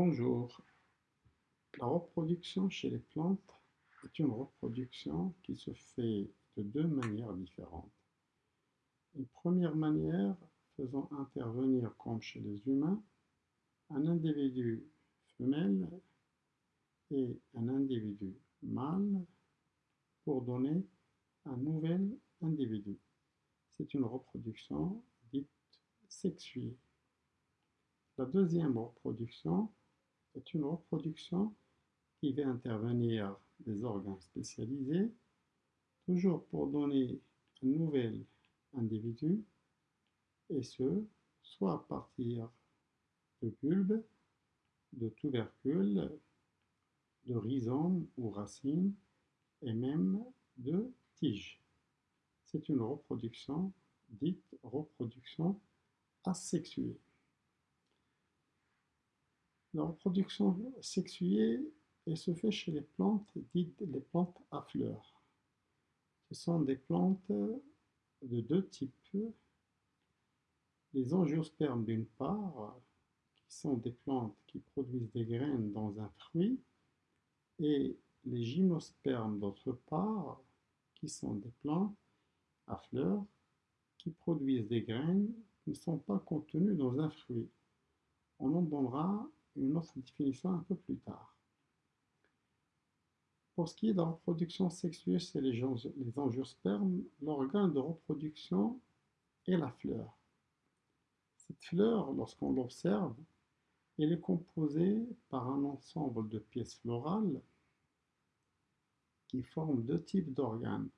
Bonjour. La reproduction chez les plantes est une reproduction qui se fait de deux manières différentes. Une première manière faisant intervenir, comme chez les humains, un individu femelle et un individu mâle pour donner un nouvel individu. C'est une reproduction dite sexuée. La deuxième reproduction est une reproduction qui va intervenir des organes spécialisés, toujours pour donner un nouvel individu, et ce, soit à partir de bulbes, de tubercules, de rhizomes ou racines, et même de tiges. C'est une reproduction dite reproduction asexuée. La reproduction sexuée se fait chez les plantes dites les plantes à fleurs. Ce sont des plantes de deux types. Les angiospermes d'une part, qui sont des plantes qui produisent des graines dans un fruit, et les gymnospermes d'autre part, qui sont des plantes à fleurs qui produisent des graines qui ne sont pas contenues dans un fruit. On en donnera une autre définition un peu plus tard. Pour ce qui est de la reproduction sexuelle chez les, les angiospermes, l'organe de reproduction est la fleur. Cette fleur, lorsqu'on l'observe, elle est composée par un ensemble de pièces florales qui forment deux types d'organes.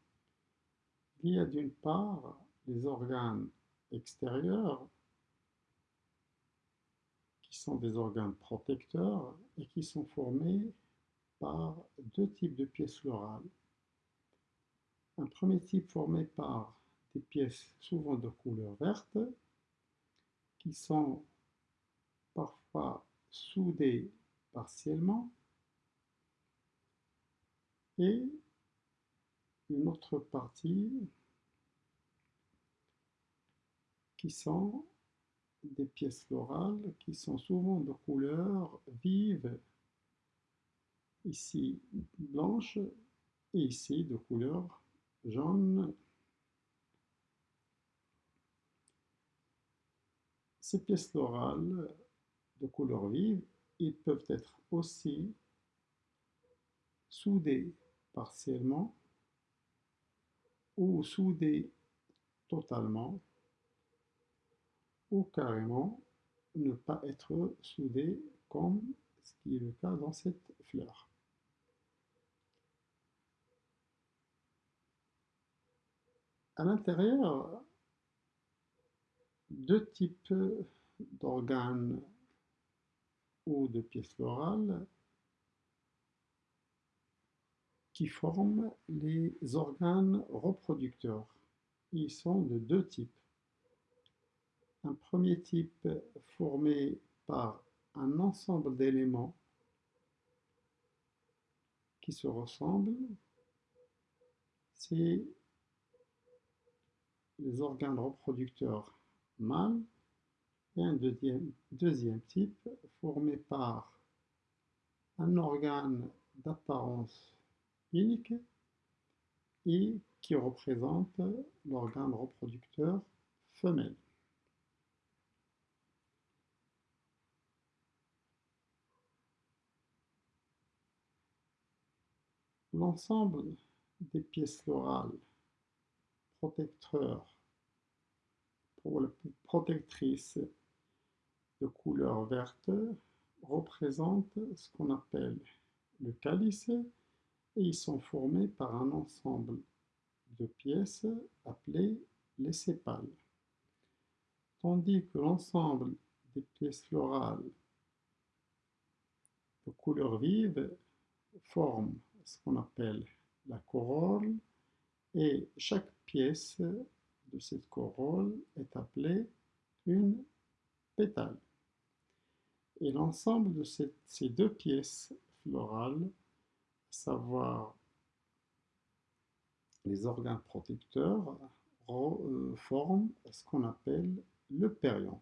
Il y a d'une part les organes extérieurs sont des organes protecteurs et qui sont formés par deux types de pièces florales. Un premier type formé par des pièces souvent de couleur verte qui sont parfois soudées partiellement et une autre partie qui sont des pièces florales qui sont souvent de couleur vive, ici blanche et ici de couleur jaune. Ces pièces florales de couleur vive, ils peuvent être aussi soudées partiellement ou soudées totalement ou carrément ne pas être soudé comme ce qui est le cas dans cette fleur. À l'intérieur, deux types d'organes ou de pièces florales qui forment les organes reproducteurs. Ils sont de deux types. Un premier type formé par un ensemble d'éléments qui se ressemblent, c'est les organes reproducteurs mâles et un deuxième, type formé par un organe d'apparence unique et qui représente l'organe reproducteur femelle. L'ensemble des pièces florales protecteurs pour protectrices de couleur verte représente ce qu'on appelle le calice et ils sont formés par un ensemble de pièces appelées les sépales. Tandis que l'ensemble des pièces florales de couleur vive forme ce qu'on appelle la corolle et chaque pièce de cette corolle est appelée une pétale. Et l'ensemble de ces deux pièces florales, à savoir les organes protecteurs, euh, forment ce qu'on appelle le périanthe.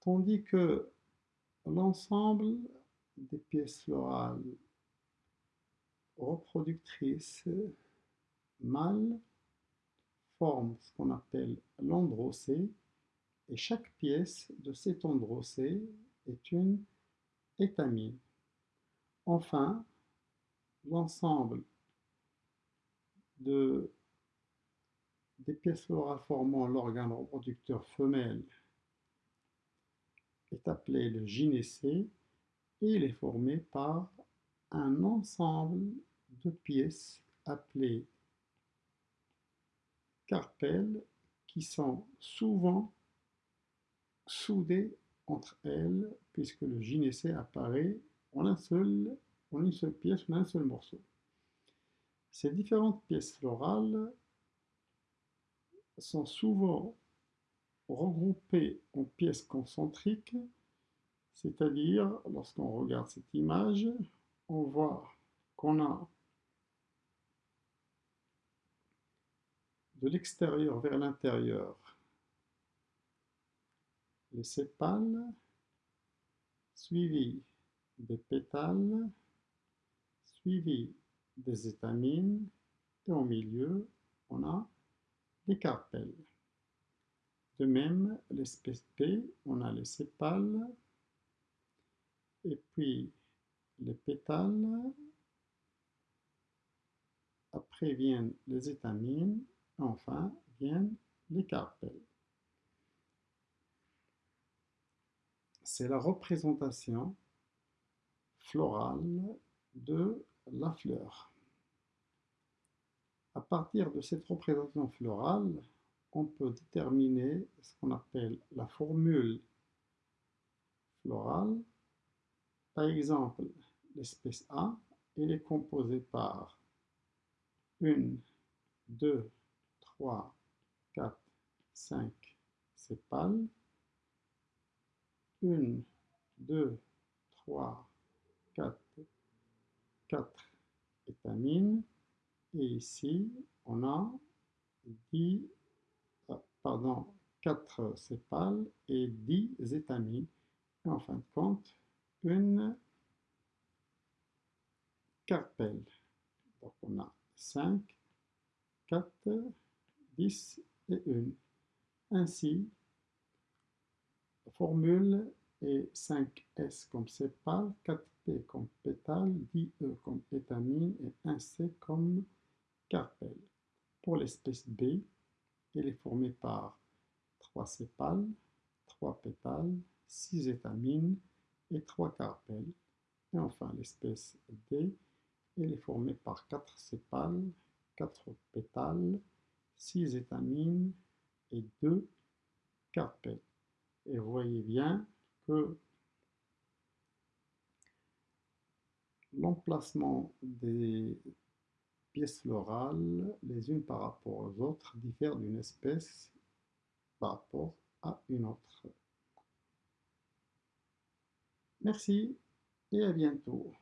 Tandis que l'ensemble des pièces florales reproductrices mâles forme ce qu'on appelle l'androcée et chaque pièce de cet androcée est une étamine. Enfin, l'ensemble de, des pièces florales formant l'organe reproducteur femelle est appelé le gynécée et il est formé par un ensemble de pièces appelées carpelles qui sont souvent soudées entre elles puisque le gynécée apparaît en, en une seule pièce, en un seul morceau. Ces différentes pièces florales sont souvent regroupées en pièces concentriques, c'est-à-dire, lorsqu'on regarde cette image, on voit qu'on a de l'extérieur vers l'intérieur les sépales, suivis des pétales, suivis des étamines, et au milieu, on a les carpelles. De même, l'espèce P, on a les sépales, et puis les pétales, après viennent les étamines, enfin viennent les carpelles. C'est la représentation florale de la fleur. À partir de cette représentation florale, on peut déterminer ce qu'on appelle la formule florale. Par exemple, l'espèce A, elle est composée par 1, 2, 3, 4, 5 sépales, 1, 2, 3, 4, 4 étamines, et ici on a 10, euh, pardon, 4 sépales et 10 étamines, et en fin de compte, une carpelle. Donc on a 5, 4, 10 et 1. Ainsi, formule est 5S comme sépale, 4P comme pétale, 10E comme étamine et 1C comme carpelle. Pour l'espèce B, elle est formée par 3 sépales, 3 pétales, 6 étamines et 3 carpelles. Et enfin l'espèce D, elle est formée par 4 sépales, 4 pétales, 6 étamines et 2 carpelles. Et vous voyez bien que l'emplacement des pièces florales, les unes par rapport aux autres, diffère d'une espèce par rapport à une autre. Merci et à bientôt.